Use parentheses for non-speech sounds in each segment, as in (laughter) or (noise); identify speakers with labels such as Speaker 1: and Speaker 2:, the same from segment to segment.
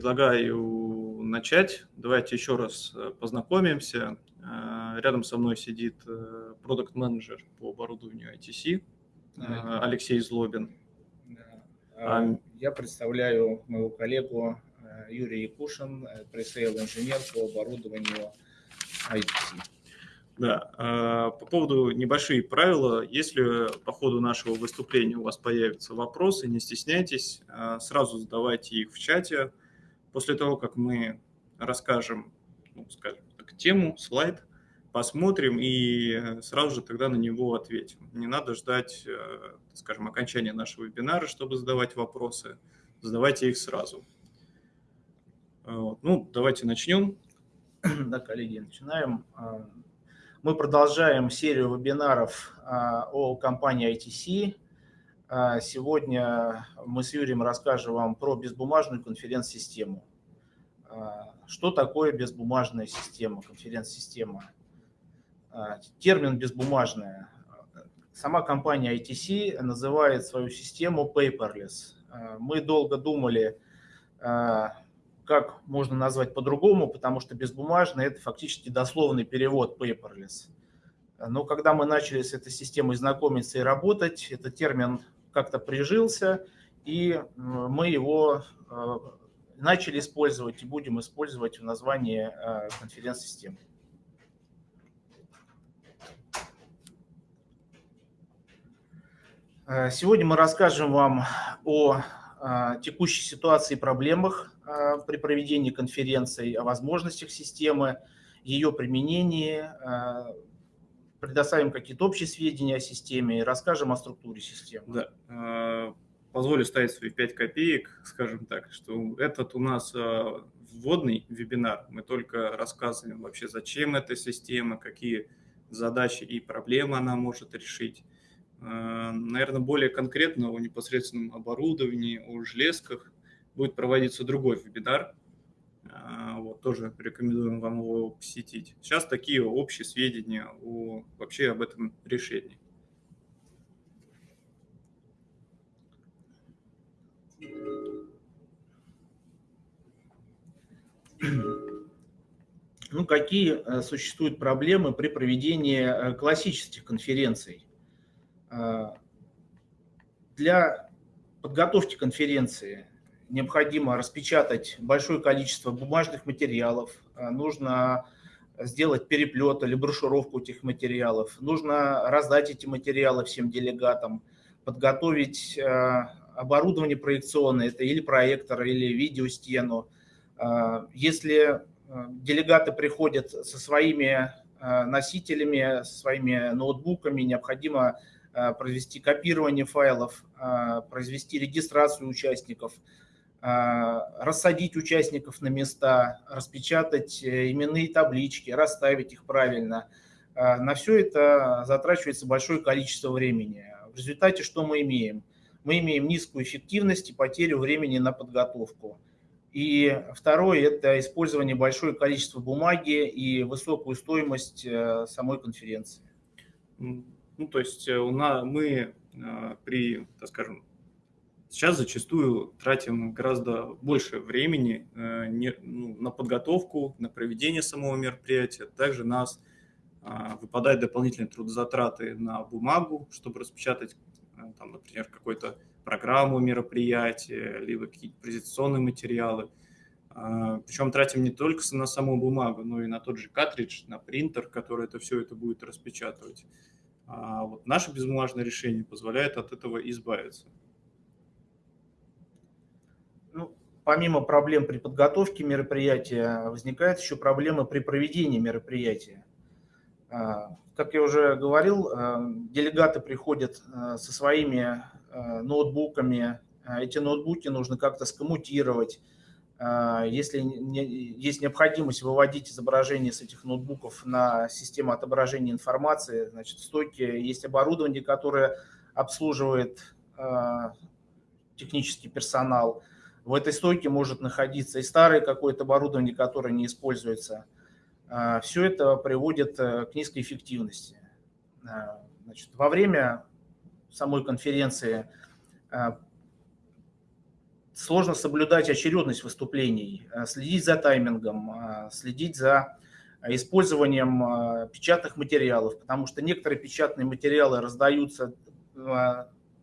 Speaker 1: предлагаю начать. Давайте еще раз познакомимся. Рядом со мной сидит продукт-менеджер по оборудованию ITC Алексей Злобин.
Speaker 2: А, я представляю моего коллегу Юрий Якушин, пресейл инженер по оборудованию ITC.
Speaker 1: Да, а, по поводу небольшие правила. Если по ходу нашего выступления у вас появятся вопросы, не стесняйтесь, а, сразу задавайте их в чате. После того, как мы расскажем, ну, скажем так, тему, слайд, посмотрим и сразу же тогда на него ответим. Не надо ждать, э, скажем, окончания нашего вебинара, чтобы задавать вопросы. Задавайте их сразу. Ну, давайте начнем. (clears throat)
Speaker 2: Да, коллеги, начинаем. Мы продолжаем серию вебинаров о компании ITC. А, сегодня мы с Юрием расскажем вам про безбумажную конференц-систему. А, что такое безбумажная система, конференц-система? Термин «безбумажная». Сама компания ITC называет свою систему paperless. Мы долго думали, как можно назвать по-другому, потому что безбумажный – это фактически дословный перевод paperless. Но когда мы начали с этой системой знакомиться и работать, этот термин как-то прижился, и мы его э, начали использовать и будем использовать в названии э, конференц-системы. Э, сегодня мы расскажем вам о текущей ситуации и проблемах при проведении конференции, о возможностях системы, ее применении, предоставим какие-то общие сведения о системе расскажем о структуре системы.
Speaker 1: Да. А, позволю ставить свои 5 копеек, скажем так, что этот у нас вводный вебинар. Мы только рассказываем вообще, зачем эта система, какие задачи и проблемы она может решить. Наверное, более конкретно о непосредственном оборудовании, о железках, будет проводиться другой вебинар. А, вот, тоже рекомендуем вам его посетить. Сейчас такие общие сведения о, вообще об этом решении.
Speaker 2: Ну, какие э, существуют проблемы при проведении э, классических конференций? А, для подготовки конференции необходимо распечатать большое количество бумажных материалов, э, нужно сделать переплет или брошюровку этих материалов, нужно раздать эти материалы всем делегатам, подготовить э, оборудование проекционное, это или проектор, или видеостену. Э, если делегаты приходят со своими носителями, со своими ноутбуками, необходимо произвести копирование файлов, произвести регистрацию участников – рассадить участников на места, распечатать э, именные таблички, расставить их правильно. А, на все это затрачивается большое количество времени. В результате что мы имеем? Мы имеем низкую эффективность и потерю времени на подготовку. И второе – это использование большое количества бумаги и высокую стоимость э, самой конференции.
Speaker 1: Ну, то есть э, у нас, мы при, так скажем, Сейчас зачастую тратим гораздо больше времени э, ну, на подготовку, на проведение самого мероприятия. Также нас а, выпадают дополнительные трудозатраты на бумагу, чтобы распечатать, э, там, например, какую-то программу мероприятия, либо какие-то презентационные материалы. А, Причем тратим не только на саму бумагу, но и на тот же картридж, на принтер, который это все это будет распечатывать. А вот наше безбумажное решение позволяет от этого избавиться.
Speaker 2: Помимо проблем при подготовке мероприятия, возникают еще проблемы при проведении мероприятия. А, как я уже говорил, а, делегаты приходят а, со своими ноутбуками. Эти ноутбуки нужно как-то скоммутировать. Если есть необходимость выводить изображение с этих ноутбуков на систему отображения информации, значит, в стойке есть оборудование, которое обслуживает технический персонал – в этой стойке может находиться и старое какое-то оборудование, которое не используется. А, Все это приводит э, к низкой эффективности. А, значит, во время самой конференции а, сложно соблюдать очередность выступлений, следить за таймингом, следить за использованием печатных материалов, потому что некоторые печатные материалы раздаются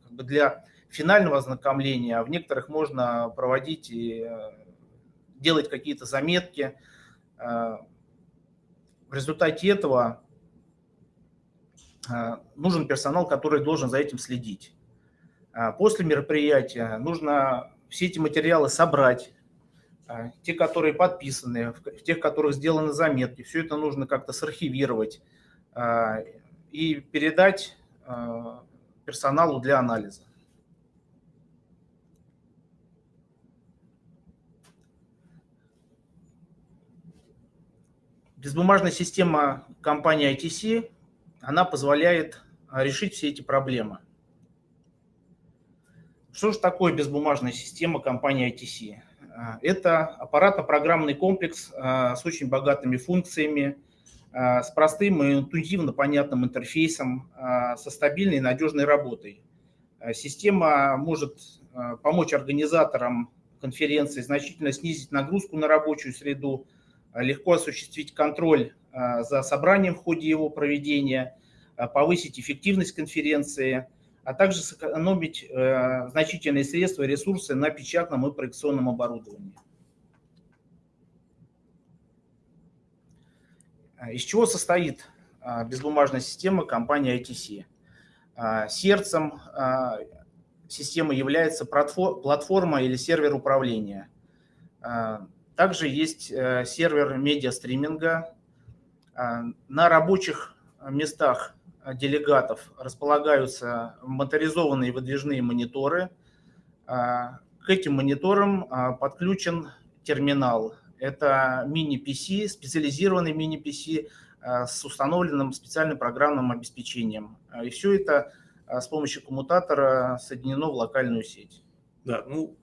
Speaker 2: для финального ознакомления, а в некоторых можно проводить и делать какие-то заметки. В результате этого нужен персонал, который должен за этим следить. После мероприятия нужно все эти материалы собрать, те, которые подписаны, в тех, которых сделаны заметки. Все это нужно как-то сархивировать и передать персоналу для анализа. Безбумажная система компании ITC, она позволяет а, решить все эти проблемы. Что же такое безбумажная система компании ITC? А, это аппаратно-программный комплекс а, с очень богатыми функциями, с простым и интуитивно понятным интерфейсом, со стабильной и надежной работой. Система может помочь организаторам конференции значительно снизить нагрузку на рабочую среду, легко осуществить контроль а, за собранием в ходе его проведения, а, повысить эффективность конференции, а также сэкономить э, значительные средства и ресурсы на печатном и проекционном оборудовании. Из чего состоит безбумажная система компании ITC? Сердцем системы является платформа или сервер управления. Также есть э, сервер медиастриминга. А, на рабочих местах делегатов располагаются моторизованные выдвижные мониторы. К этим мониторам подключен терминал. Это мини-PC, специализированный мини-PC с установленным специальным программным обеспечением. И все это с помощью коммутатора соединено в локальную сеть.
Speaker 1: Да, ну,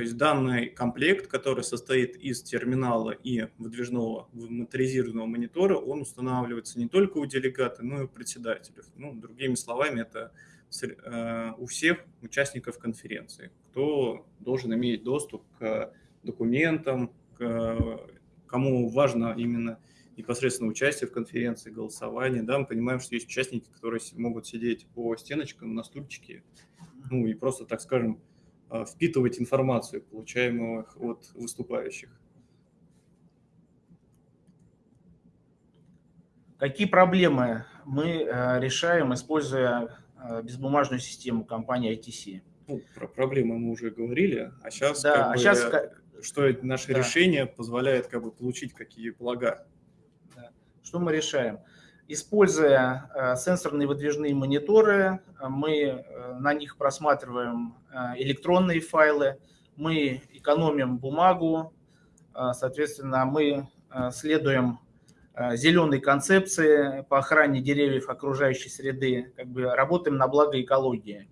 Speaker 1: то есть данный комплект, который состоит из терминала и выдвижного моторизированного монитора, он устанавливается не только у делегата, но и у председателей. Ну, другими словами, это э, у всех участников конференции, кто должен иметь доступ к документам, к, кому важно именно непосредственно участие в конференции, голосование. Да, мы понимаем, что есть участники, которые могут сидеть по стеночкам на стульчике, ну и просто, так скажем, впитывать информацию, получаемую от выступающих.
Speaker 2: Какие проблемы мы э, решаем, используя э, безбумажную систему компании ITC?
Speaker 1: Ну, про проблемы мы уже говорили, а сейчас, да, как а бы, сейчас что наше да. решение позволяет как бы, получить какие блага.
Speaker 2: Что мы решаем? Используя э, сенсорные выдвижные мониторы, э, мы э, на них просматриваем электронные файлы, мы экономим бумагу, соответственно, мы следуем зеленой концепции по охране деревьев окружающей среды, как бы работаем на благо экологии.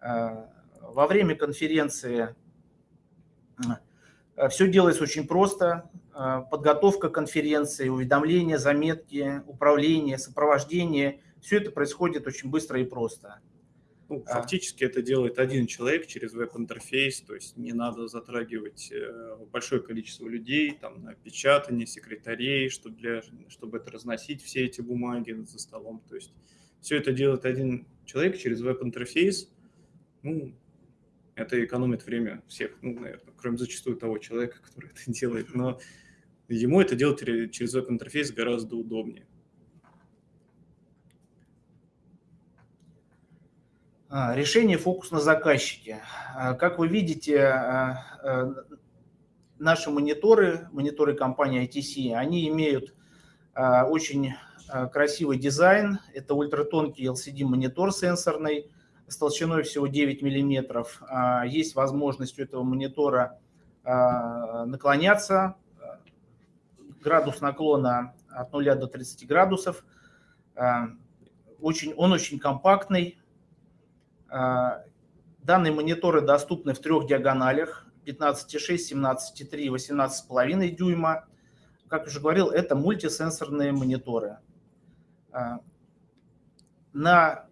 Speaker 2: Во время конференции все делается очень просто. Э, подготовка конференции, уведомления, заметки, управление, сопровождение. Все это происходит очень быстро и просто.
Speaker 1: Ну, а. фактически это делает один человек через веб-интерфейс, то есть не надо затрагивать э, большое количество людей, там, на печатание, секретарей, чтобы, для, чтобы это разносить, все эти бумаги за столом. То есть все это делает один человек через веб-интерфейс. Ну, это экономит время всех, ну, наверное, кроме зачастую того человека, который это делает. Но ему это делать через веб-интерфейс гораздо удобнее.
Speaker 2: А, решение фокус на заказчике. А, как вы видите, а, наши мониторы, мониторы компании ITC, они имеют очень красивый дизайн. Это ультратонкий LCD-монитор сенсорный с толщиной всего 9 миллиметров. Есть возможность у этого монитора наклоняться градус наклона от 0 до 30 градусов. Э, очень, он очень компактный. Э, данные мониторы доступны в трех диагоналях 15,6, 17,3 18,5 дюйма. Как уже говорил, это мультисенсорные мониторы. Э, на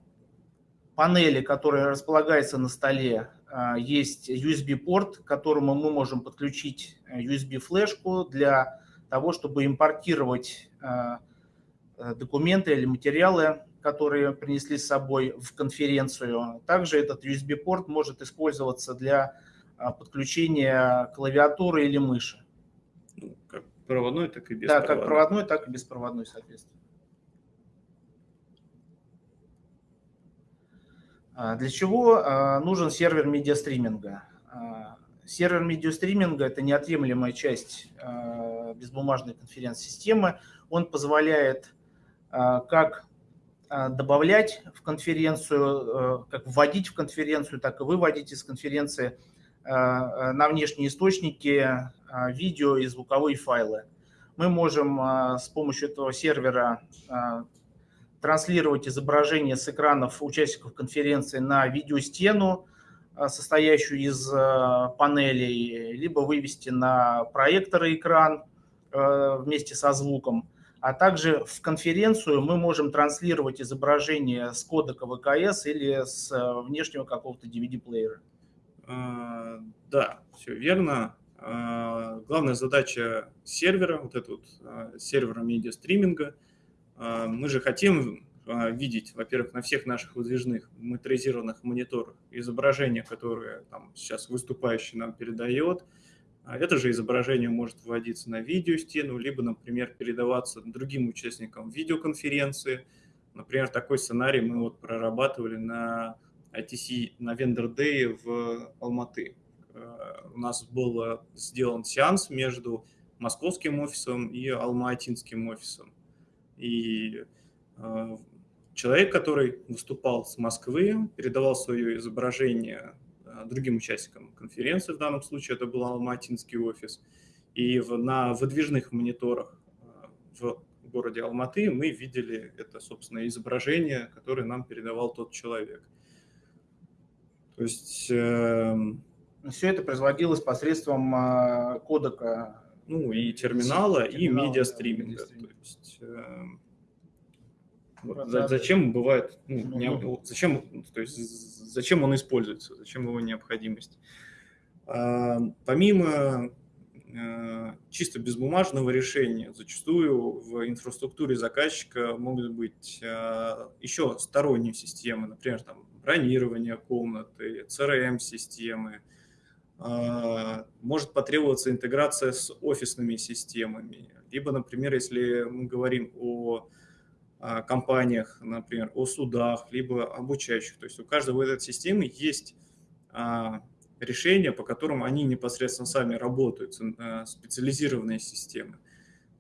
Speaker 2: панели, которая располагается на столе, есть USB-порт, к которому мы можем подключить USB-флешку для того, чтобы импортировать документы или материалы, которые принесли с собой в конференцию. Также этот USB-порт может использоваться для подключения клавиатуры или мыши.
Speaker 1: Ну, как проводной, так и беспроводной.
Speaker 2: Да, как проводной, так и беспроводной, соответственно. А, для чего а, нужен сервер медиастриминга? А, сервер медиастриминга – это неотъемлемая часть безбумажной конференц-системы. Он позволяет как добавлять в конференцию, как вводить в конференцию, так и выводить из конференции на внешние источники видео и звуковые файлы. Мы можем с помощью этого сервера транслировать изображение с экранов участников конференции на видеостену, состоящую из панелей, либо вывести на проекторы экран вместе со звуком. А также в конференцию мы можем транслировать изображение с кодека ВКС или с внешнего какого-то DVD-плеера.
Speaker 1: Да, все верно. Главная задача сервера, вот этого вот сервера медиастриминга – а, мы же хотим а, видеть, во-первых, на всех наших выдвижных моторизированных мониторах изображение, которое там, сейчас выступающий нам передает. А это же изображение может вводиться на видеостену, либо, например, передаваться другим участникам видеоконференции. Например, такой сценарий мы вот прорабатывали на ITC, на Vendor Day в Алматы. У нас был сделан сеанс между московским офисом и алматинским офисом. И э, человек, который выступал с Москвы, передавал свое изображение э, другим участникам конференции, в данном случае это был Алматинский офис, и в, на выдвижных мониторах э, в городе Алматы мы видели это, собственно, изображение, которое нам передавал тот человек.
Speaker 2: То есть... Э, Все это производилось посредством э, кодека
Speaker 1: ну и терминала, и медиастриминга. Да, то есть, э, зачем бывает, ну, ну, не, ну. зачем, то есть, зачем он используется, зачем его необходимость. А, помимо э, чисто безбумажного решения, зачастую в инфраструктуре заказчика могут быть э, еще сторонние системы, например, там, бронирование комнаты, CRM-системы, а, может потребоваться интеграция с офисными системами. Либо, например, если мы говорим о а, компаниях, например, о судах, либо обучающих. То есть у каждого этой системы есть а, решения, по которым они непосредственно сами работают, специализированные системы.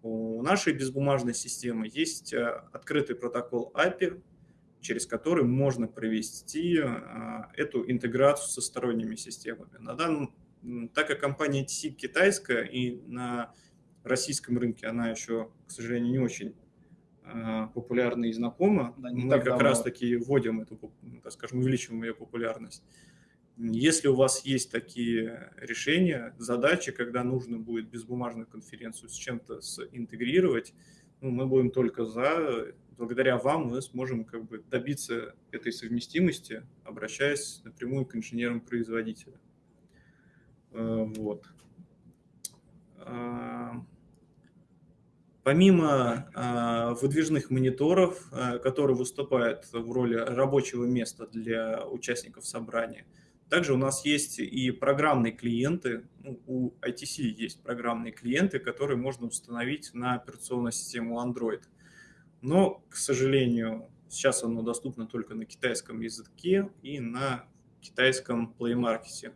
Speaker 1: У нашей безбумажной системы есть открытый протокол API, через который можно провести а, эту интеграцию со сторонними системами. На данном, так как компания TC китайская и на российском рынке она еще, к сожалению, не очень популярна и знакома, да, мы как давно. раз таки вводим эту, так скажем, увеличиваем ее популярность. Если у вас есть такие решения, задачи, когда нужно будет безбумажную конференцию с чем-то интегрировать, ну, мы будем только за. Благодаря вам мы сможем как бы добиться этой совместимости, обращаясь напрямую к инженерам-производителя. Э, вот. Помимо а, выдвижных мониторов, а, которые выступают в роли рабочего места для участников собрания, также у нас есть и программные клиенты, ну, у ITC есть программные клиенты, которые можно установить на операционную систему Android. Но, к сожалению, сейчас оно доступно только на китайском языке и на китайском Play Market.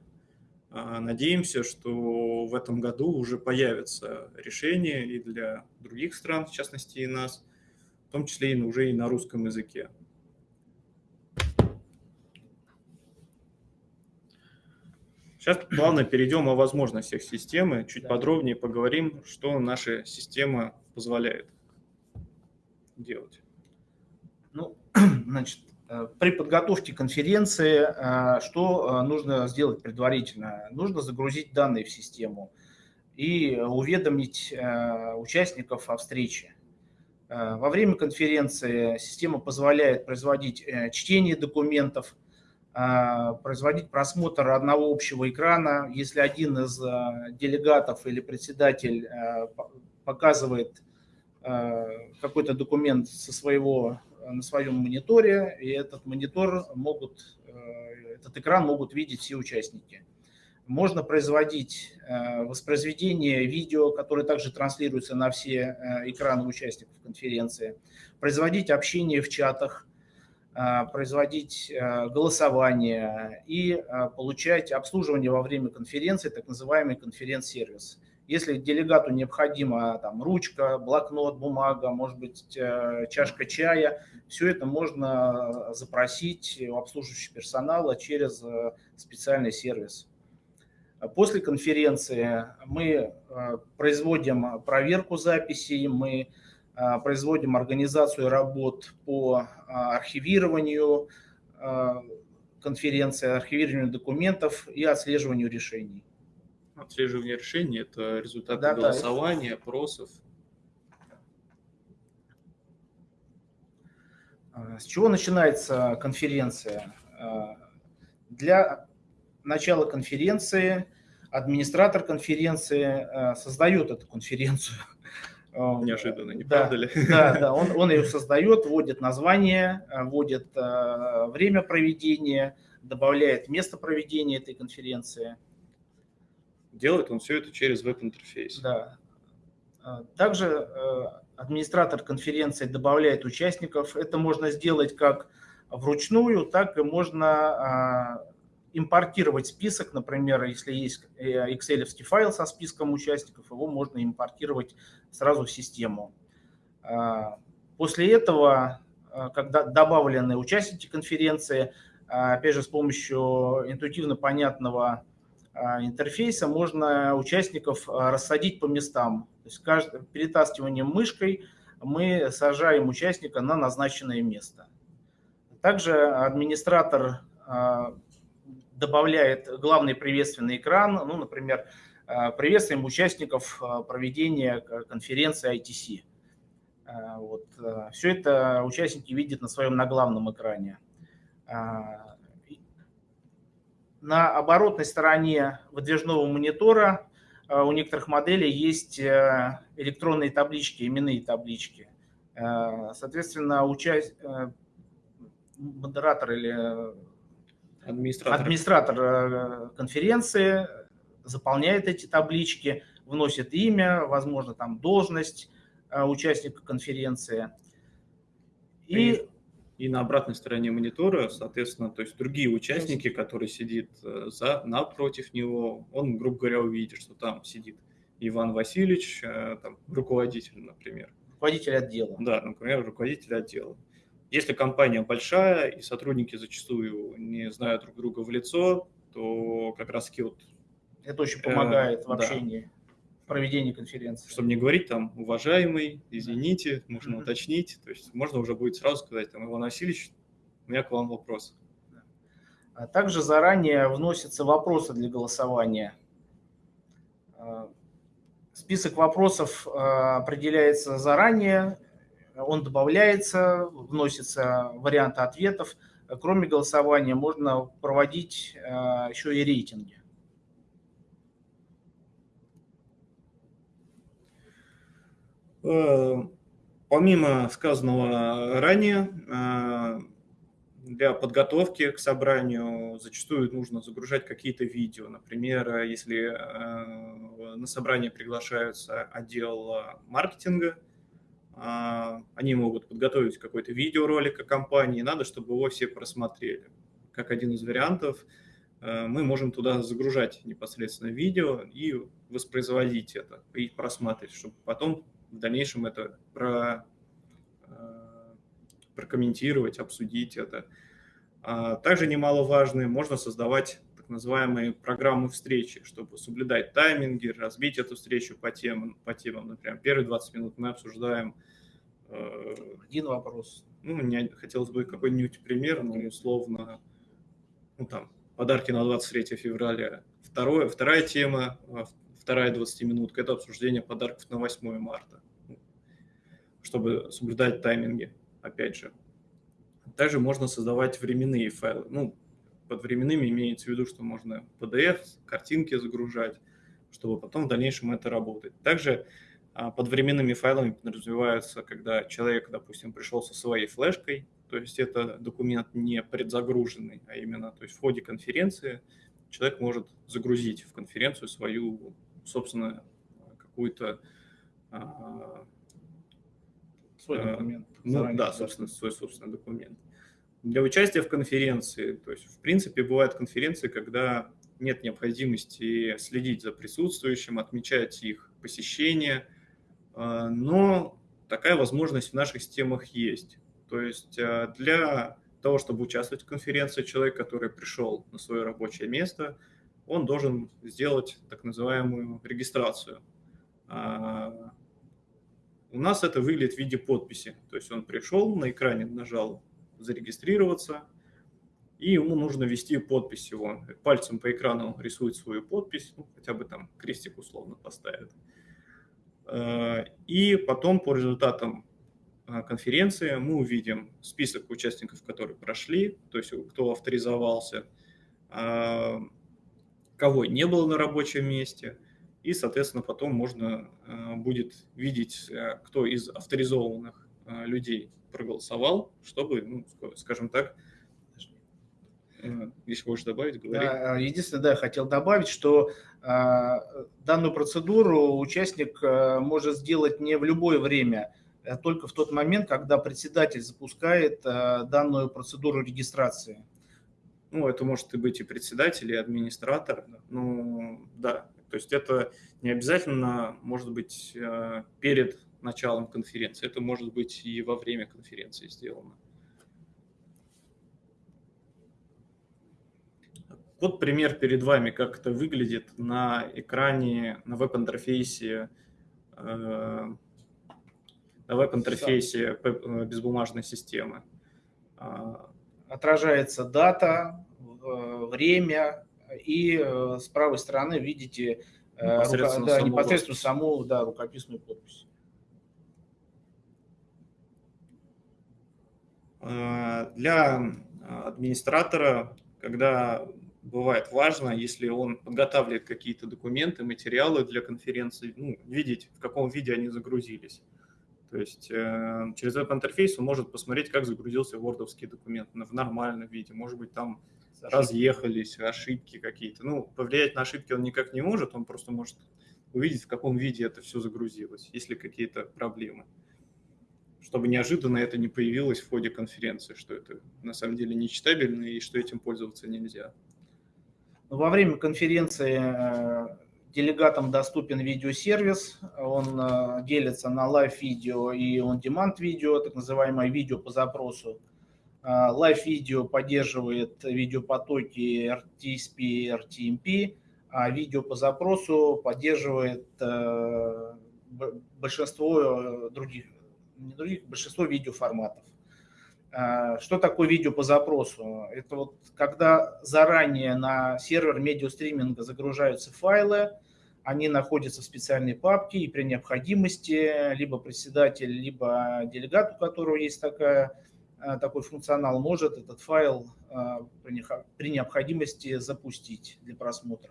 Speaker 1: А, надеемся, что в этом году уже появится решение и для других стран, в частности и нас, в том числе и уже и на русском языке. Сейчас плавно перейдем о возможностях системы, чуть да. подробнее поговорим, что наша система позволяет делать.
Speaker 2: Ну, (clears throat) значит, при подготовке конференции э, что э, нужно сделать предварительно? Нужно загрузить данные в систему и уведомить участников о встрече. Во время конференции система позволяет производить чтение документов, производить просмотр одного общего экрана. Если один из делегатов или председатель показывает какой-то документ со своего, на своем мониторе, и этот монитор могут, этот экран могут видеть все участники. Можно производить э, воспроизведение видео, которое также транслируется на все э, экраны участников конференции, производить общение в чатах, э, производить голосование и получать обслуживание во время конференции, так называемый конференц-сервис. Если делегату необходима там, ручка, блокнот, бумага, может быть, чашка чая, все это можно запросить у обслуживающего персонала через специальный сервис. После конференции мы э, производим проверку записей, мы э, производим организацию работ по э, архивированию конференции, архивированию документов и отслеживанию решений.
Speaker 1: Отслеживание решений – это результаты да, голосования, да. опросов.
Speaker 2: С чего начинается конференция? Для начала конференции администратор конференции э, создает эту конференцию. (laughs)
Speaker 1: Неожиданно, не да, правда ли?
Speaker 2: Да, да, (laughs) он, он ее создает, вводит название, вводит время проведения, добавляет место проведения этой конференции.
Speaker 1: Делает он все это через веб-интерфейс.
Speaker 2: Да. Также администратор конференции добавляет участников. Это можно сделать как вручную, так и можно импортировать список, например, если есть э, excel файл со списком участников, его можно импортировать сразу в систему. А, после этого, а, когда добавлены участники конференции, а, опять же, с помощью интуитивно понятного интерфейса можно участников рассадить по местам. То есть каждый, перетаскиванием мышкой мы сажаем участника на назначенное место. Также администратор добавляет главный приветственный экран, ну, например, э, приветствуем участников э, проведения конференции ITC. Э, вот. Все это участники видят на своем наглавном экране. На оборотной стороне выдвижного монитора у некоторых моделей есть электронные таблички, именные таблички. Соответственно, участь... модератор или Администратор. Администратор э, конференции заполняет эти таблички, вносит имя, возможно, там должность э, участника конференции.
Speaker 1: И, и на обратной стороне монитора, соответственно, то есть другие участники, которые сидят э, за, напротив него, он, грубо говоря, увидит, что там сидит Иван Васильевич, там, руководитель, например.
Speaker 2: Руководитель отдела.
Speaker 1: Да, например, руководитель отдела. Если компания большая и сотрудники зачастую не знают друг друга в лицо, то как раз вот...
Speaker 2: Это очень помогает э, в общении, да. Проведении конференции.
Speaker 1: Чтобы не говорить там, уважаемый, извините, можно mm-hmm. уточнить. То есть можно уже будет сразу сказать, там, Иван Васильевич, у меня к вам вопрос.
Speaker 2: А также заранее вносятся вопросы для голосования. Э, список вопросов э, определяется заранее, он добавляется, вносятся варианты ответов. Кроме голосования можно проводить еще и рейтинги.
Speaker 1: Помимо сказанного ранее, э, для подготовки к собранию зачастую нужно загружать какие-то видео. Например, если на собрание приглашаются отдел маркетинга – они могут подготовить какой-то видеоролик о компании, надо, чтобы его все просмотрели. Как один из вариантов, э, мы можем туда загружать непосредственно видео и воспроизводить это, и просматривать, чтобы потом в дальнейшем это про, э, прокомментировать, обсудить это. А также немаловажно, можно создавать так называемые программы встречи, чтобы соблюдать тайминги, разбить эту встречу по темам. По темам. Например, первые 20 минут мы обсуждаем...
Speaker 2: Э, Один вопрос.
Speaker 1: Ну, мне хотелось бы какой-нибудь пример, ну, условно, ну, там, подарки на 23 февраля. Второе, вторая тема, а, вторая 20-минутка – это обсуждение подарков на 8 марта. чтобы соблюдать тайминги, опять же. Также можно создавать временные файлы. Ну, под временными имеется в виду, что можно PDF, картинки загружать, чтобы потом в дальнейшем это работать. Также а, под временными файлами подразумевается, когда человек, допустим, пришел со своей флешкой, то есть это документ не предзагруженный, а именно то есть в ходе конференции человек может загрузить в конференцию свою, собственно, какую-то
Speaker 2: а, свой а, документ.
Speaker 1: Ну, да, собственно, свой собственный документ. Для участия в конференции, то есть, в принципе, бывают конференции, когда нет необходимости следить за присутствующим, отмечать их посещение, а, но такая возможность в наших системах есть. То есть для того, чтобы участвовать в конференции, человек, который пришел на свое рабочее место, он должен сделать так называемую регистрацию. А, у нас это выглядит в виде подписи. То есть он пришел, на экране нажал «Зарегистрироваться», и ему нужно ввести подпись его. Пальцем по экрану рисует свою подпись, ну, хотя бы там крестик условно поставит. Э, и потом по результатам э, конференции мы увидим список участников, которые прошли, то есть кто авторизовался, э, кого не было на рабочем месте, и, соответственно, потом можно будет видеть, кто из авторизованных людей проголосовал, чтобы, ну, скажем так, если хочешь добавить, говори.
Speaker 2: Единственное, да, хотел добавить, что данную процедуру участник может сделать не в любое время, а только в тот момент, когда председатель запускает данную процедуру регистрации.
Speaker 1: Ну, это может и быть и председатель, и администратор. Ну, да, то есть это не обязательно может быть перед началом конференции, это может быть и во время конференции сделано. Вот пример перед вами, как это выглядит на экране, на веб-интерфейсе, э, на веб-интерфейсе э, безбумажной системы.
Speaker 2: Отражается дата, э, время, и с правой стороны видите непосредственно, рука, да, саму, непосредственно саму да, рукописную подпись.
Speaker 1: Для администратора, когда бывает важно, если он подготавливает какие-то документы, материалы для конференции, ну, видеть, в каком виде они загрузились. То есть э, через веб-интерфейс он может посмотреть, как загрузился вордовский документ в нормальном виде. Может быть, там ошибки. разъехались, ошибки какие-то. Ну, повлиять на ошибки он никак не может, он просто может увидеть, в каком виде это все загрузилось, есть ли какие-то проблемы. Чтобы неожиданно это не появилось в ходе конференции, что это на самом деле нечитабельно и что этим пользоваться нельзя.
Speaker 2: Во время конференции э, делегатам доступен видеосервис, он э, делится на лайв-видео и on-demand видео, так называемое видео по запросу. Э, лайв-видео поддерживает видеопотоки RTSP и RTMP, а видео по запросу поддерживает большинство других, не других, большинство видеоформатов. Что такое видео по запросу? Это вот когда заранее на сервер медиастриминга загружаются файлы, они находятся в специальной папке, и при необходимости либо председатель, либо делегат, у которого есть такая, а, такой функционал, может этот файл а, при необходимости запустить для просмотра.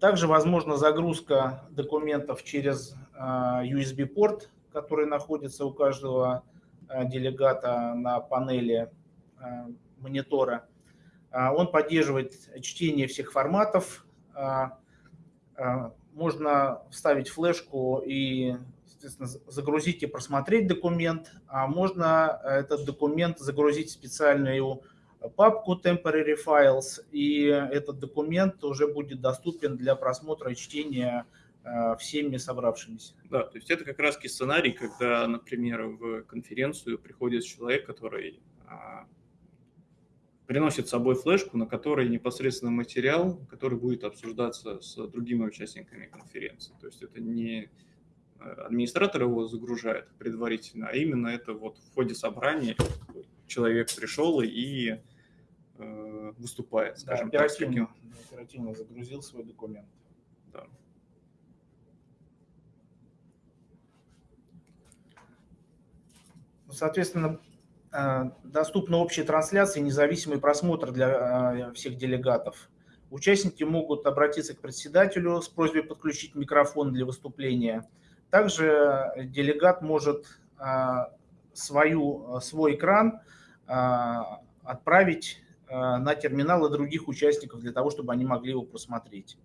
Speaker 2: Также возможна загрузка документов через USB-порт, который находится у каждого делегата на панели монитора. Он поддерживает чтение всех форматов. Можно вставить флешку и загрузить и просмотреть документ, а можно этот документ загрузить в специальную папку Temporary Files, и этот документ уже будет доступен для просмотра и чтения э, всеми собравшимися.
Speaker 1: Да, то есть это как раз сценарий, когда, например, в конференцию приходит человек, который а, приносит с собой флешку, на которой непосредственно материал, который будет обсуждаться с другими участниками конференции. То есть это не э, администратор его загружает предварительно, а именно это вот в ходе собрания человек пришел и э, выступает,
Speaker 2: скажем да, так. Таким... Оперативно загрузил свой документ. Да. Ну, соответственно, э, доступна общая трансляция и независимый просмотр для э, всех делегатов. Участники могут обратиться к председателю с просьбой подключить микрофон для выступления. Также делегат может свою, свой экран отправить на терминалы других участников для того, чтобы они могли его просмотреть.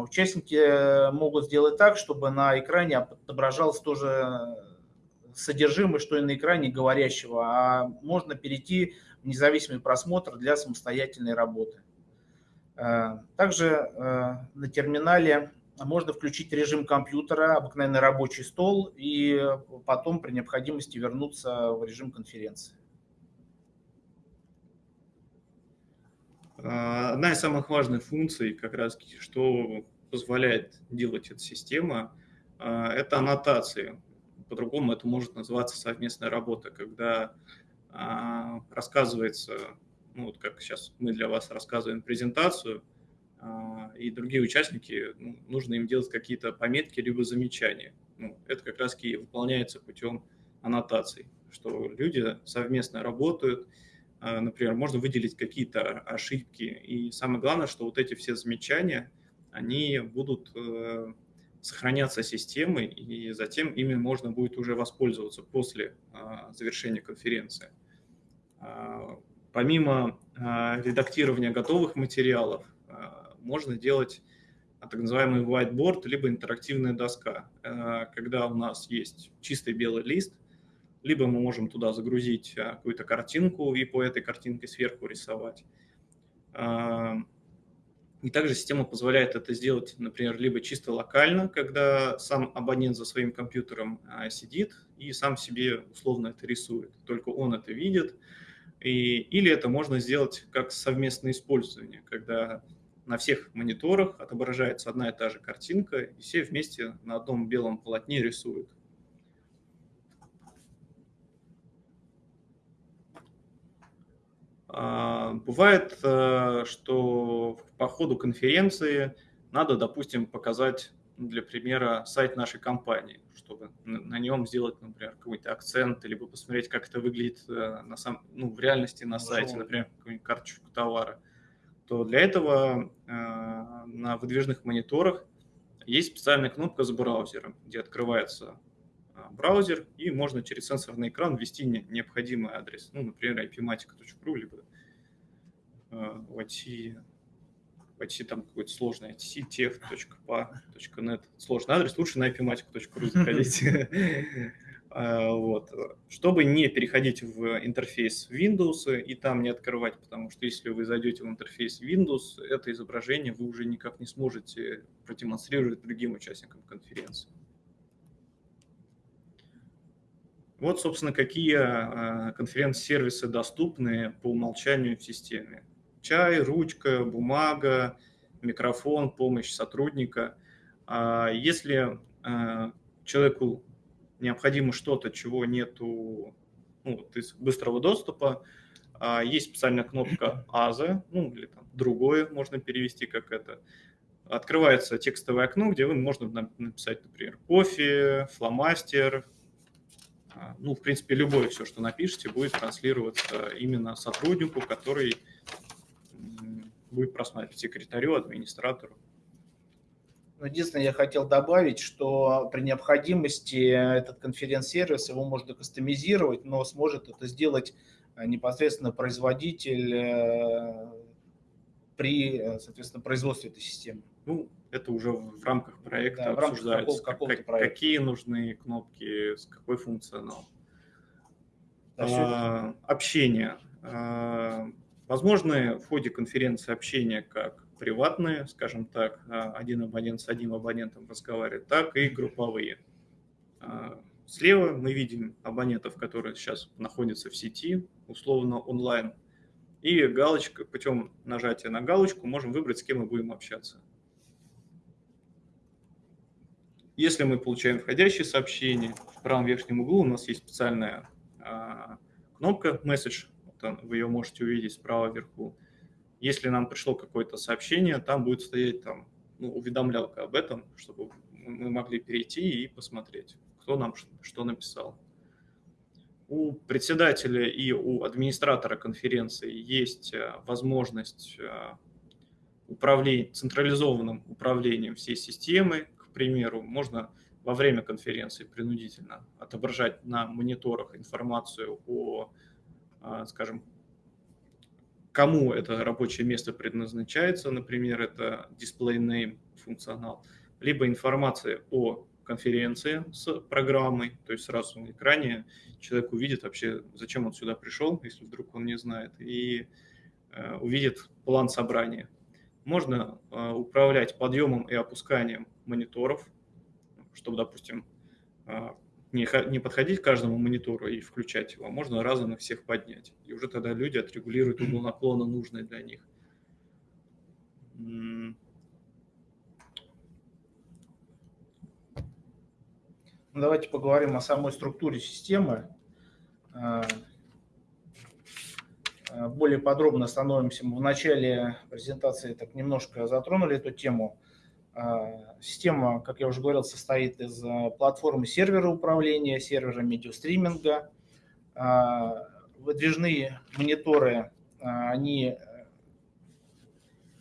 Speaker 2: Участники могут сделать так, чтобы на экране отображалось тоже содержимое, что и на экране говорящего, а можно перейти в независимый просмотр для самостоятельной работы. Э, также э, на терминале можно включить режим компьютера, обыкновенный рабочий стол, и потом при необходимости вернуться в режим конференции.
Speaker 1: Э, одна из самых важных функций, как раз, что позволяет делать эта система, это аннотации по-другому это может называться совместная работа, когда а, рассказывается, ну вот как сейчас мы для вас рассказываем презентацию, а, и другие участники, ну, нужно им делать какие-то пометки либо замечания. Ну, это как раз и выполняется путем аннотаций, что люди совместно работают, а, например, можно выделить какие-то ошибки, и самое главное, что вот эти все замечания, они будут э, сохранятся системы, и затем ими можно будет уже воспользоваться после а, завершения конференции. А, помимо а, редактирования готовых материалов, можно делать так называемый whiteboard, либо интерактивная доска, когда у нас есть чистый белый лист, либо мы можем туда загрузить какую-то картинку и по этой картинке сверху рисовать. И также система позволяет это сделать, например, либо чисто локально, когда сам абонент за своим компьютером а, сидит и сам себе условно это рисует, только он это видит. И, или это можно сделать как совместное использование, когда на всех мониторах отображается одна и та же картинка, и все вместе на одном белом полотне рисуют. Бывает, э, что по ходу конференции надо, допустим, показать для примера сайт нашей компании, чтобы на нем сделать, например, какой-то акцент, либо посмотреть, как это выглядит э, на сам, ну, в реальности на сайте, например, какую-нибудь карточку товара, то для этого э, на выдвижных мониторах есть специальная кнопка с браузером, где открывается браузер, и можно через сенсорный экран ввести необходимый адрес, ну, например, ipmatica.ru, либо э, войти, войти там какой-то сложный itech.pa.net, сложный адрес, лучше на ipmatica.ru заходить. (laughs) (laughs) А, вот. Чтобы не переходить в интерфейс Windows и там не открывать, потому что если вы зайдете в интерфейс Windows, это изображение вы уже никак не сможете продемонстрировать другим участникам конференции. Вот, собственно, какие а, конференц-сервисы доступны по умолчанию в системе. Чай, ручка, бумага, микрофон, помощь сотрудника. А если а, человеку необходимо что-то, чего нету ну, из быстрого доступа, есть специальная кнопка АЗа, ну или там другое можно перевести как это. Открывается текстовое окно, где вы можно написать, например, кофе, фломастер, ну, в принципе, любое все, что напишите, будет транслироваться именно сотруднику, который будет просматривать секретарю, администратору.
Speaker 2: Ну, единственное, я хотел добавить, что при необходимости этот конференц-сервис его можно кастомизировать, но сможет это сделать э, непосредственно производитель э, при, э, соответственно, производстве этой системы.
Speaker 1: Ну, это уже в рамках проекта да, обсуждается, какого, как, проекта. какие нужны кнопки, с какой функционал. А, общение. А, возможны в ходе конференции общения как приватные, скажем так, а, один абонент с одним абонентом разговаривает, так и групповые. А, слева мы видим абонентов, которые сейчас находятся в сети, условно онлайн, и галочка, путем нажатия на галочку можем выбрать, с кем мы будем общаться. Если мы получаем входящее сообщение, в правом верхнем углу у нас есть специальная а, кнопка «Message», вот вы ее можете увидеть справа вверху. Если нам пришло какое-то сообщение, там будет стоять там, ну, уведомлялка об этом, чтобы мы могли перейти и посмотреть, кто нам что написал. У председателя и у администратора конференции есть возможность управления, централизованным управлением всей системы, примеру, можно во время конференции принудительно отображать на мониторах информацию о, а, скажем, кому это рабочее место предназначается, например, это display name функционал, либо информация о конференции с программой, то есть сразу на экране человек увидит вообще, зачем он сюда пришел, если вдруг он не знает, и э, увидит план собрания. Можно э, управлять подъемом и опусканием мониторов, чтобы, допустим, а, не, не подходить к каждому монитору и включать его, а можно разом их всех поднять. И уже тогда люди отрегулируют угол наклона, нужный для них.
Speaker 2: Ну, давайте поговорим о самой структуре системы. А, более подробно остановимся. Мы в начале презентации так немножко затронули эту тему. А, система, как я уже говорил, состоит из а, платформы сервера управления, сервера медиастриминга. Выдвижные мониторы, они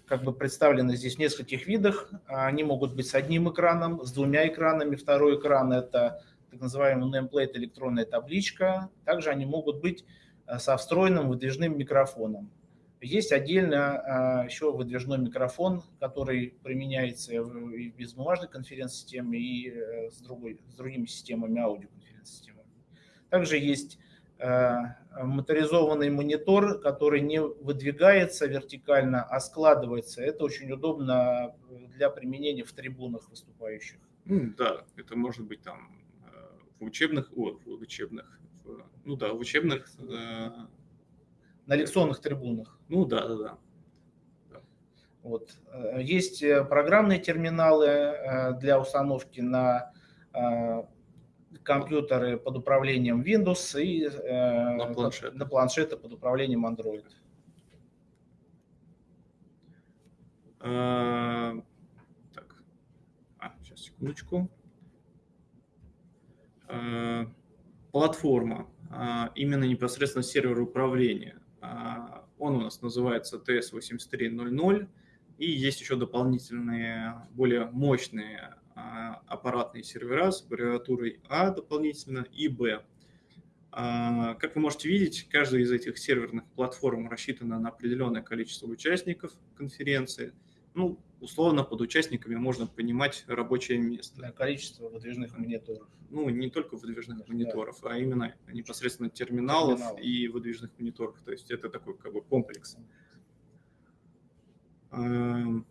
Speaker 2: как бы представлены здесь в нескольких видах. Они могут быть с одним экраном, с двумя экранами. Второй экран – это так называемый nameplate электронная табличка. Также они могут быть со встроенным выдвижным микрофоном. Есть отдельно а, еще выдвижной микрофон, который применяется и в безбумажной конференц-системе, и э, с, другой, с другими системами аудиоконференц-системами. Также есть а, моторизованный монитор, который не выдвигается вертикально, а складывается. Это очень удобно для применения в трибунах выступающих.
Speaker 1: Да, это может быть там э, в учебных, о, в учебных, ну да, в учебных э,
Speaker 2: на лекционных трибунах.
Speaker 1: Ну да, да, да.
Speaker 2: Вот. Э, есть э, программные терминалы э, для установки на компьютеры под управлением Windows и на планшеты, на планшеты под управлением Android.
Speaker 1: А, так, а, сейчас секундочку. А, платформа, именно непосредственно сервер управления. А, он у нас называется TS8300, и есть еще дополнительные, более мощные а, аппаратные сервера с аббревиатурой А дополнительно и Б. А, как вы можете видеть, каждая из этих серверных платформ рассчитана на определенное количество участников конференции – ну, условно под участниками можно понимать рабочее место.
Speaker 2: Да, количество выдвижных мониторов.
Speaker 1: Ну, не только выдвижных да. мониторов, а именно непосредственно терминалов, терминалов и выдвижных мониторов. То есть это такой как бы комплекс. Эм,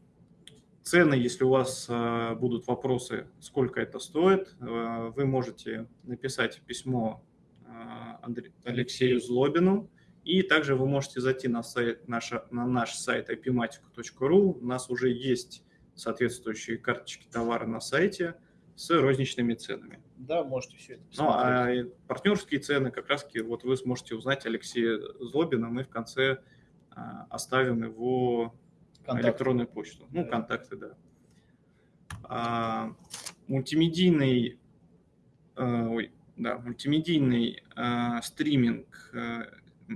Speaker 1: цены, если у вас э, будут вопросы, сколько это стоит, э, вы можете написать письмо э, Алексею Злобину, и также вы можете зайти на, сайт, наша, на наш сайт ipmatic.ru. У нас уже есть соответствующие карточки товара на сайте с розничными ценами.
Speaker 2: Да, можете все это
Speaker 1: посмотреть. Ну, а партнерские цены как раз вот вы сможете узнать Алексея Злобина. Мы в конце а, оставим его контакты. электронную почту. Ну, да. контакты, да. А, мультимедийный, а, ой, да, мультимедийный а, стриминг а,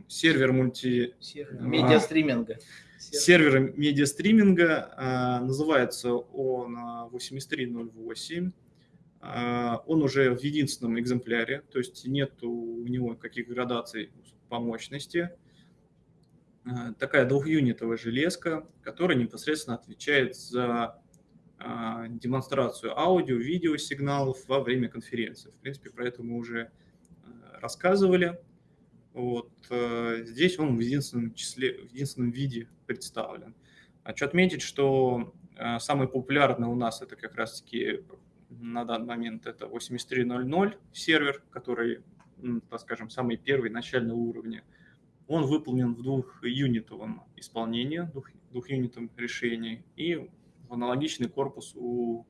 Speaker 1: сервер мульти...
Speaker 2: Сервер медиастриминга.
Speaker 1: Сервер медиастриминга. А, называется он 8308. А, он уже в единственном экземпляре, то есть нет у него каких градаций по мощности. А, такая двухюнитовая железка, которая непосредственно отвечает за демонстрацию аудио, видео сигналов во время конференции. В принципе, про это мы уже рассказывали. Вот, э, здесь он в единственном числе, в единственном виде представлен. Хочу отметить, что э, самый популярный у нас это как раз-таки на данный момент это 8300 сервер, который, так скажем, самый первый, начальный уровня. Он выполнен в двухюнитовом исполнении, двух, двухюнитовом решении и аналогичный корпус у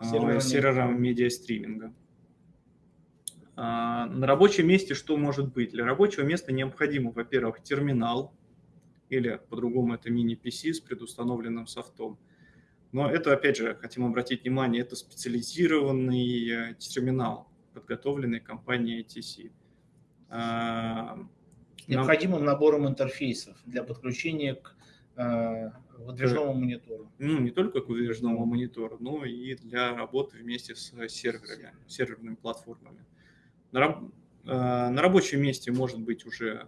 Speaker 1: сервера, сервера медиастриминга. А, на рабочем месте что может быть? Для рабочего места необходимо, во-первых, терминал, или по-другому это мини-PC с предустановленным софтом. Но это, опять же, хотим обратить внимание, это специализированный э, терминал, подготовленный компанией ATC.
Speaker 2: Необходимым набором интерфейсов для подключения к выдвижному монитору.
Speaker 1: Ну, не только к выдвижному монитору, но и для работы вместе с серверами, серверными платформами. На, на рабочем месте может быть уже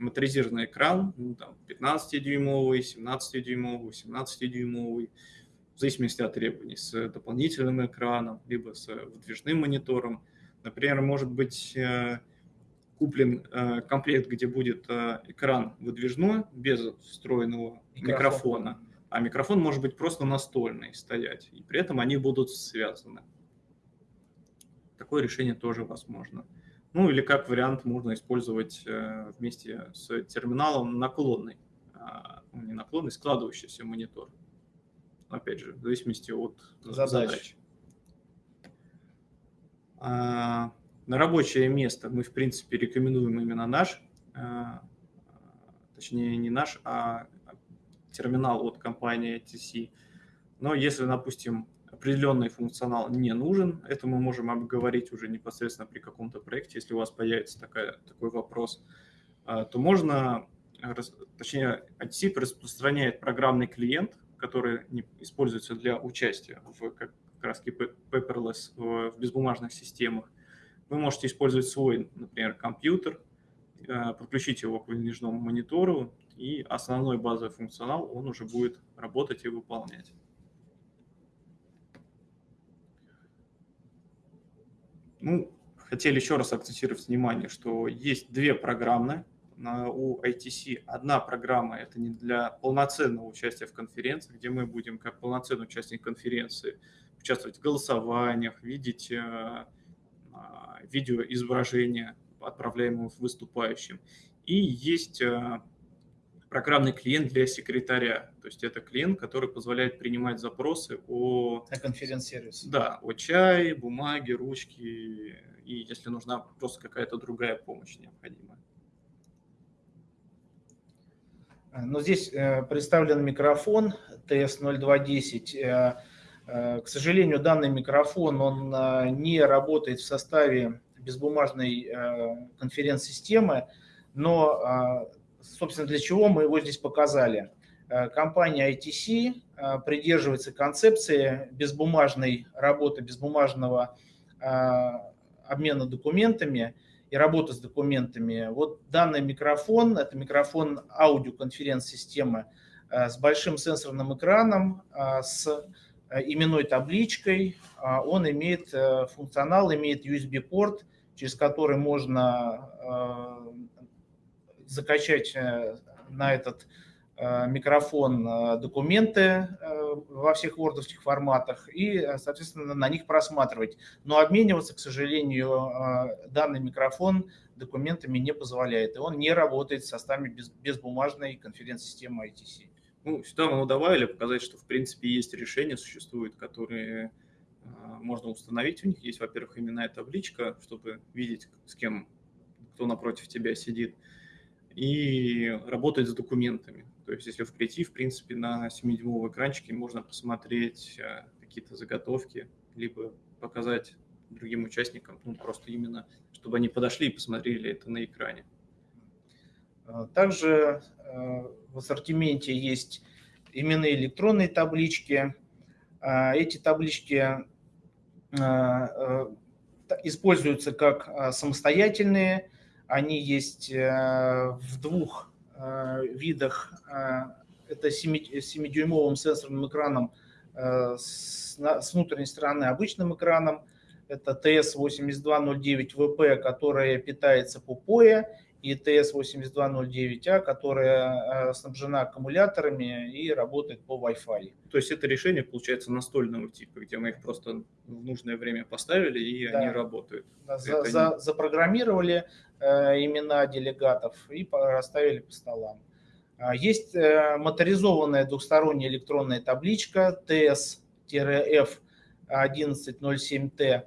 Speaker 1: моторизированный экран, ну, там 15-дюймовый, 17-дюймовый, 18-дюймовый, в зависимости от требований, с дополнительным экраном, либо с выдвижным монитором. Например, может быть э, куплен э, комплект, где будет э, экран выдвижной, без встроенного микрофона. микрофона, а микрофон может быть просто настольный стоять, и при этом они будут связаны. Такое решение тоже возможно. Ну или как вариант можно использовать э, вместе с терминалом наклонный, а, ну, не наклонный, складывающийся монитор. Опять же, в зависимости от задач. задач. А, на рабочее место мы, в принципе, рекомендуем именно наш, а, точнее не наш, а терминал от компании TC. Но если, допустим, определенный функционал не нужен. Это мы можем обговорить уже непосредственно при каком-то проекте, если у вас появится такая, такой вопрос. А, то можно, точнее, ITSIP распространяет программный клиент, который используется для участия в как раз paperless в безбумажных системах. Вы можете использовать свой, например, компьютер, а, подключить его к выдвижному монитору, и основной базовый функционал он уже будет работать и выполнять. Ну, хотели еще раз акцентировать внимание, что есть две программы у ITC. Одна программа – это не для полноценного участия в конференции, где мы будем как полноценный участник конференции участвовать в голосованиях, видеть э, а, видеоизображения, отправляемые выступающим. И есть э, программный клиент для секретаря. То есть это клиент, который позволяет принимать запросы о...
Speaker 2: О конференц-сервисе.
Speaker 1: Да, о чае, бумаге, ручке, и если нужна просто какая-то другая помощь необходимая.
Speaker 2: Но здесь э, представлен микрофон TS0210. Э, э, к сожалению, данный микрофон он не работает в составе безбумажной конференц-системы, но собственно, для чего мы его здесь показали. Э, компания ITC э, придерживается концепции безбумажной работы, безбумажного э, обмена документами и работы с документами. Вот данный микрофон, это микрофон аудиоконференц-системы с большим сенсорным экраном, с именной табличкой. Он имеет функционал, имеет USB-порт, через который можно закачать э, на этот э, микрофон э, документы во всех вордовских форматах и, соответственно, на них просматривать. Но обмениваться, к сожалению, данный микрофон документами не позволяет, и он не работает в составе без, безбумажной конференц-системы ITC.
Speaker 1: Ну, сюда мы добавили показать, что, в принципе, есть решения, существуют, которые можно установить. У них есть, во-первых, именная табличка, чтобы видеть, с кем, кто напротив тебя сидит и работать с документами. То есть если прийти, в принципе, на 7-дюймовом экранчике можно посмотреть э, какие-то заготовки, либо показать другим участникам, ну, просто именно, чтобы они подошли и посмотрели это на экране.
Speaker 2: А, также э, в ассортименте есть именные электронные таблички. А, эти таблички э, используются как самостоятельные они есть э, в двух э, видах. Э, это 7-дюймовым сенсорным экраном с внутренней стороны обычным экраном. Это TS8209VP, которая питается по POE, и TS8209A, которая снабжена аккумуляторами и работает по Wi-Fi.
Speaker 1: То есть это решение получается настольного типа, где мы их просто в нужное время поставили и да. они работают.
Speaker 2: Да, за, за, запрограммировали, имена делегатов и расставили по столам. А, есть э, моторизованная двухсторонняя электронная табличка TS-F1107T.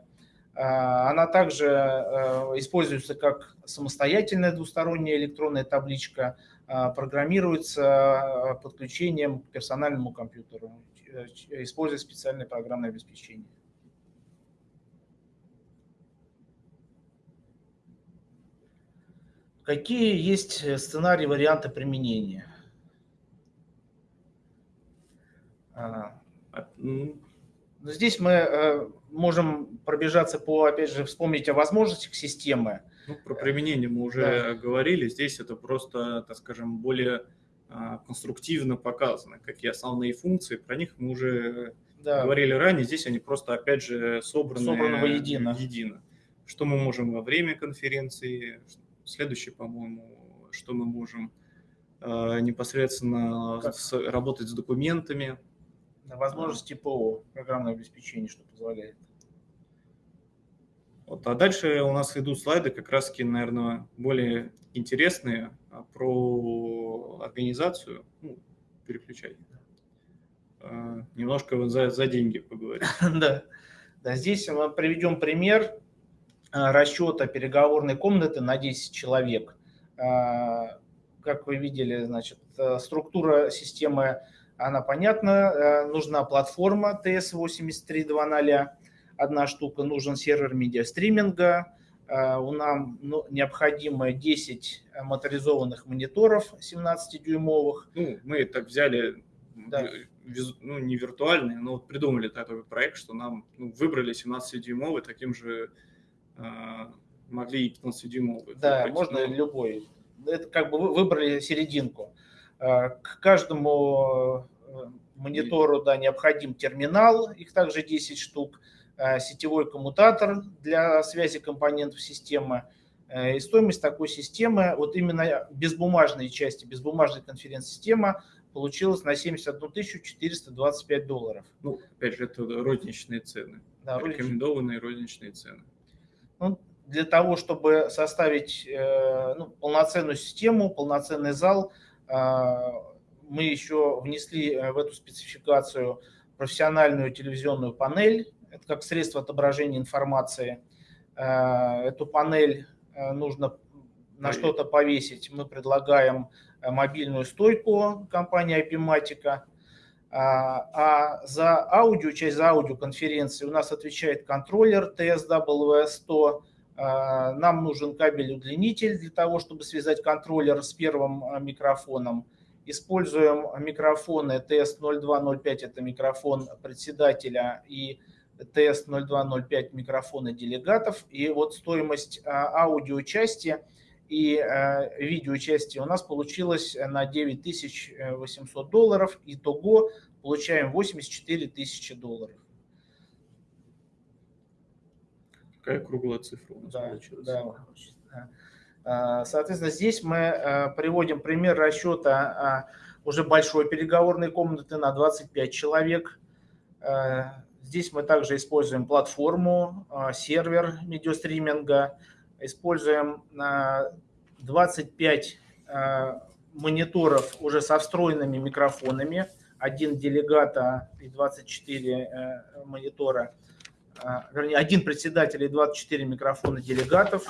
Speaker 2: А, она также э, используется как самостоятельная двусторонняя электронная табличка, а, программируется подключением к персональному компьютеру, используя специальное программное обеспечение. Какие есть э, сценарии, варианты применения? А, ну, здесь мы э, можем пробежаться по, опять же, вспомнить о возможностях системы.
Speaker 1: Ну, про применение мы уже да. говорили. Здесь это просто, так скажем, более а, конструктивно показано, какие основные функции. Про них мы уже да. говорили ранее. Здесь они просто, опять же, собраны, собраны воедино. едино. Что мы можем во время конференции, следующий, по-моему, что мы можем э, непосредственно с, работать с документами.
Speaker 2: Возможности ПО, программное обеспечение, что позволяет.
Speaker 1: Вот, а дальше у нас идут слайды, как раз наверное, более интересные а, про организацию. Ну, переключай. А, немножко за, за деньги поговорим. (laughs)
Speaker 2: да. да, здесь мы приведем пример расчета переговорной комнаты на 10 человек. А, как вы видели, значит, э, структура системы, она понятна. Э, нужна платформа TS8320, одна штука, нужен сервер медиастриминга, э, у нас ну, необходимо 10 моторизованных мониторов 17-дюймовых.
Speaker 1: Ну, мы так взяли, да. ну, не виртуальные, но вот придумали такой проект, что нам ну, выбрали 17-дюймовый таким же могли и 15-дюймовый.
Speaker 2: Да, выбрать, можно но... любой. Это как бы вы выбрали серединку. А, к каждому э, монитору да, необходим терминал, их также 10 штук, сетевой коммутатор для связи компонентов системы. Э, и стоимость такой системы, вот именно безбумажной части, безбумажной конференц-система получилась на 71 425 долларов.
Speaker 1: Ну, опять же, это розничные цены. Да, рекомендованные розничные цены.
Speaker 2: Ну, для того, чтобы составить э, ну, полноценную систему, полноценный зал, э, мы еще внесли э, в эту спецификацию профессиональную телевизионную панель, это как средство отображения информации. Эту панель нужно на что-то повесить. Мы предлагаем мобильную стойку компании IPMatica. А за аудио, часть за аудиоконференции у нас отвечает контроллер TSW100. Нам нужен кабель-удлинитель для того, чтобы связать контроллер с первым а, микрофоном. Используем микрофоны TS0205, это микрофон председателя, и TS0205 микрофоны делегатов. И вот стоимость а, аудиочасти и э, видеочасти у нас получилось на 9800 долларов. Итого получаем 84 тысячи долларов.
Speaker 1: Какая круглая цифра у нас
Speaker 2: да, получилась. Да. А, соответственно, здесь мы э, приводим пример расчета уже большой переговорной комнаты на 25 человек. Э, здесь мы также используем платформу, сервер медиастриминга, используем 25 э, мониторов уже со встроенными микрофонами, один делегата и 24 э, монитора, э, вернее, один председатель и 24 микрофона делегатов,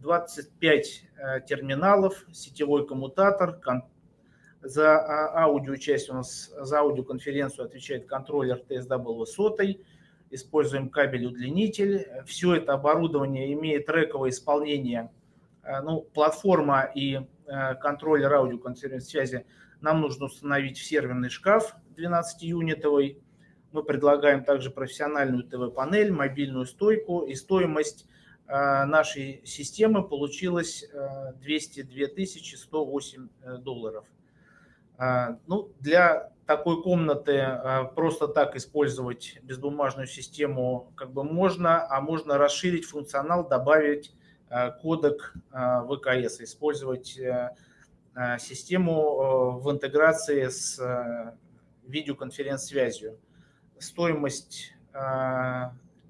Speaker 2: 25 терминалов, сетевой коммутатор, за аудио часть у нас, за аудиоконференцию отвечает контроллер TSW сотый, используем кабель-удлинитель. Все это оборудование имеет трековое исполнение, э, ну, платформа и э, контроллер аудиоконференц-связи нам нужно установить в серверный шкаф 12-юнитовый. Мы предлагаем также профессиональную ТВ-панель, мобильную стойку и стоимость э, нашей системы получилась 202 108 долларов. Ну, для такой комнаты э, просто так использовать безбумажную систему как бы можно, а можно расширить функционал, добавить э, кодек э, ВКС, использовать систему в интеграции с видеоконференц-связью. Стоимость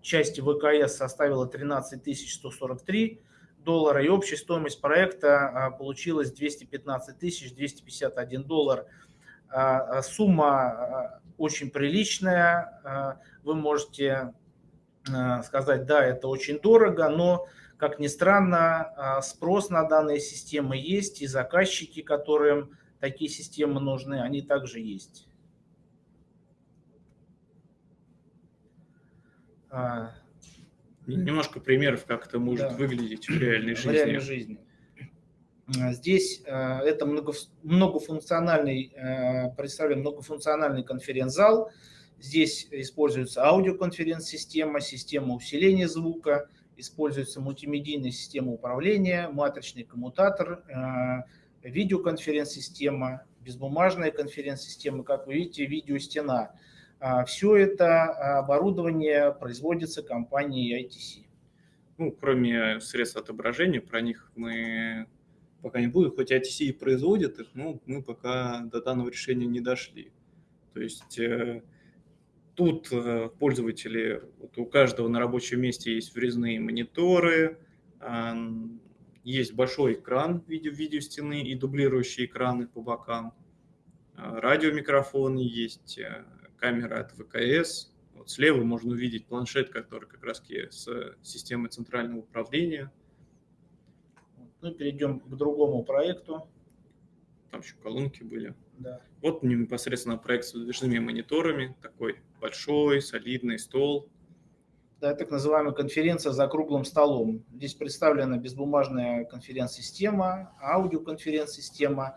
Speaker 2: части ВКС составила 13 143 доллара, и общая стоимость проекта получилась 215 251 доллар – сумма а, очень приличная. Вы можете сказать, да, это очень дорого, но, как ни странно, спрос на данные системы есть, и заказчики, которым такие системы нужны, они также есть.
Speaker 1: Немножко примеров, как это может да. выглядеть в реальной жизни. В реальной жизни.
Speaker 2: Здесь это многофункциональный, представляем многофункциональный конференц-зал. Здесь используется аудиоконференц-система, система усиления звука, используется мультимедийная система управления, матричный коммутатор, видеоконференц-система, безбумажная конференц-система, как вы видите, видеостена. А, Все это оборудование производится компанией ITC.
Speaker 1: Ну, кроме средств отображения, про них мы пока не будем, хоть ITC и производит их, но мы пока до данного решения не дошли. То есть э, тут э, пользователи, вот у каждого на рабочем месте есть врезные мониторы, есть большой экран в виде видеостены и дублирующие экраны по бокам, а, радиомикрофоны, есть э, камера от ВКС. Вот слева можно увидеть планшет, который как раз с системой центрального управления.
Speaker 2: Ну, перейдем к другому проекту.
Speaker 1: Там еще колонки были.
Speaker 2: Да.
Speaker 1: Вот непосредственно проект с выдвижными мониторами, такой большой, солидный стол,
Speaker 2: да, так называемая конференция за круглым столом. Здесь представлена безбумажная конференц-система, аудиоконференц-система.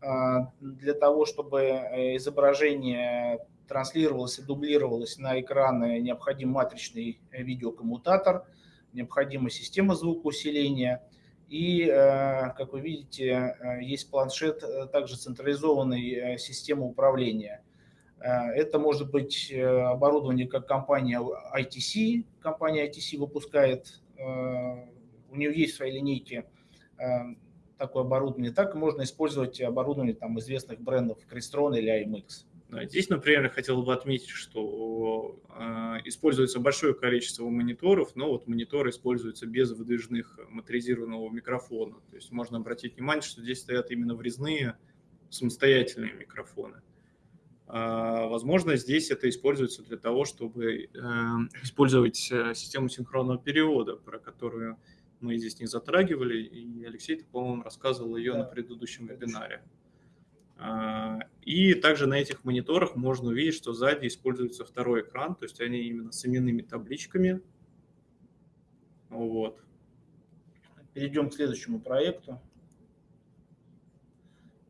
Speaker 2: А, для того, чтобы э, изображение транслировалось и дублировалось на экраны, необходим матричный видеокоммутатор, необходима система звукоусиления. И, э, как вы видите, э, есть планшет, также централизованной системы управления – Э, это может быть э, оборудование, как компания ITC. Компания ITC выпускает, э, у нее есть в своей линейке такое оборудование. Так можно использовать оборудование там, известных брендов Crestron или IMX.
Speaker 1: Здесь, например, я хотел бы отметить, что э, используется большое количество мониторов, но вот мониторы используются без выдвижных моторизированного микрофона. То есть можно обратить внимание, что здесь стоят именно врезные самостоятельные микрофоны. А, возможно, здесь это используется для того, чтобы эм, использовать э, систему синхронного перевода, про которую мы здесь не затрагивали, и Алексей, по-моему, рассказывал ее да. на предыдущем вебинаре. А, и также на этих мониторах можно увидеть, что сзади используется второй экран, то есть они именно с именными табличками. Вот.
Speaker 2: Перейдем к следующему проекту.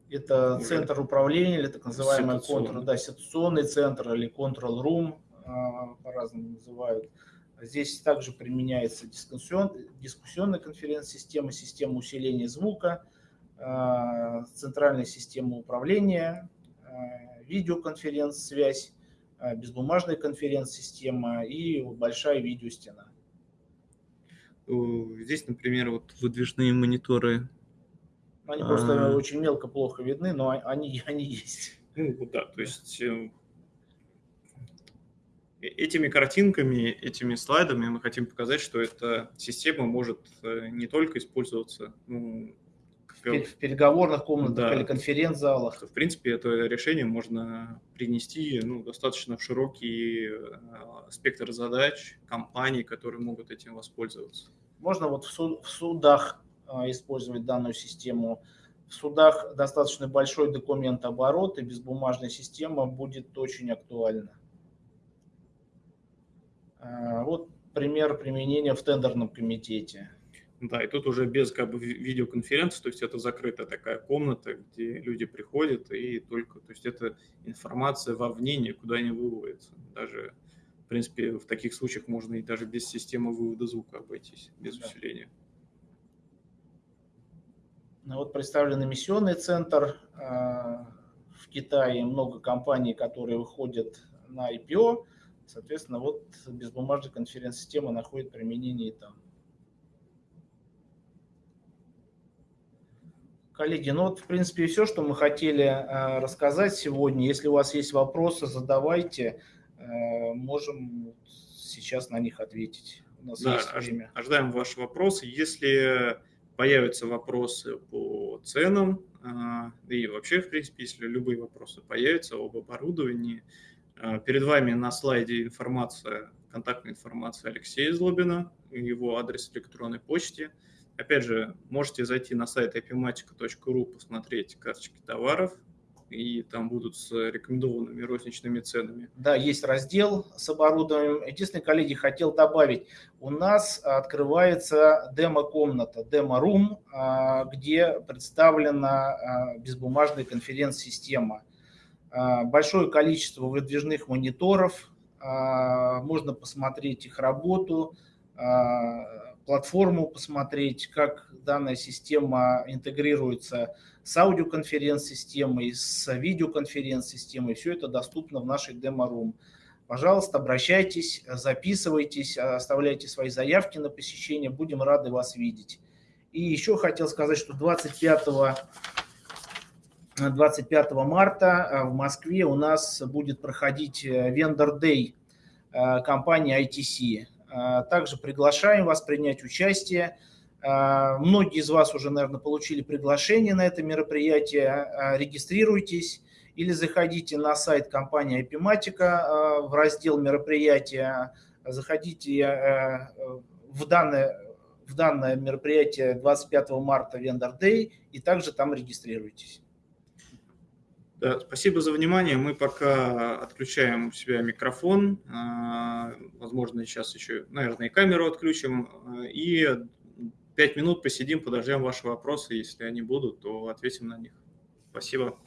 Speaker 2: Это центр управления или так называемый контур, да, ситуационный центр или control room, а, по-разному называют. Здесь также применяется дискуссион, дискуссионная конференц-система, система усиления звука, центральная система управления, а, видеоконференц-связь, безбумажная конференц-система и большая видеостена.
Speaker 1: Здесь, например, вот выдвижные мониторы
Speaker 2: они просто а... очень мелко, плохо видны, но они, (laughs) они есть.
Speaker 1: Ну да, то есть э, э, этими картинками, этими слайдами мы хотим показать, что эта система может э, не только использоваться ну,
Speaker 2: в переговорных комнатах да. или конференц-залах.
Speaker 1: В принципе, это решение можно принести ну, достаточно в широкий спектр задач компаний, которые могут этим воспользоваться.
Speaker 2: Можно вот в судах а, использовать данную систему. В судах достаточно большой документооборот, и безбумажная система будет очень актуальна. А, вот пример применения в тендерном комитете.
Speaker 1: Да, и тут уже без как бы видеоконференции, то есть это закрытая такая комната, где люди приходят, и только, то есть это информация вовне никуда не выводится. Даже, в принципе, в таких случаях можно и даже без системы вывода звука обойтись, без да. усиления.
Speaker 2: Вот представлен эмиссионный центр а, в Китае, много компаний, которые выходят на IPO. Соответственно, вот безбумажная конференц-система находит применение и там. Коллеги, ну вот, в принципе, все, что мы хотели а, рассказать сегодня. Если у вас есть вопросы, задавайте. А, можем сейчас на них ответить.
Speaker 1: У нас да, есть время. Ожидаем ваши вопросы. Если появятся вопросы по ценам, а, и вообще, в принципе, если любые вопросы появятся об оборудовании, перед вами на слайде информация, контактная информация Алексея Злобина, его адрес электронной почты. Опять же, можете зайти на сайт epimatica.ru, посмотреть карточки товаров, и там будут с рекомендованными розничными ценами.
Speaker 2: Да, есть раздел с оборудованием. Единственное, коллеги, хотел добавить, у нас открывается демо-комната, демо-рум, а, где представлена а, безбумажная конференц-система. А, большое количество выдвижных мониторов, можно посмотреть их работу, платформу посмотреть, как данная система интегрируется с аудиоконференц-системой, с видеоконференц-системой. Все это доступно в нашей демо-рум. Пожалуйста, обращайтесь, записывайтесь, оставляйте свои заявки на посещение. Будем рады вас видеть. И еще хотел сказать, что 25 25 марта э, в Москве у нас будет проходить Vendor Day э, компании ITC. Э, также приглашаем вас принять участие. Э, многие из вас уже, наверное, получили приглашение на это мероприятие. Э, регистрируйтесь или заходите на сайт компании Epimatica в раздел мероприятия. Заходите в данное, в данное мероприятие 25 марта Vendor Day и также там регистрируйтесь.
Speaker 1: Да, спасибо за внимание. Мы пока отключаем у себя микрофон, а, возможно, сейчас еще, наверное, и камеру отключим, а, и пять минут посидим, подождем ваши вопросы. Если они будут, то ответим на них. Спасибо.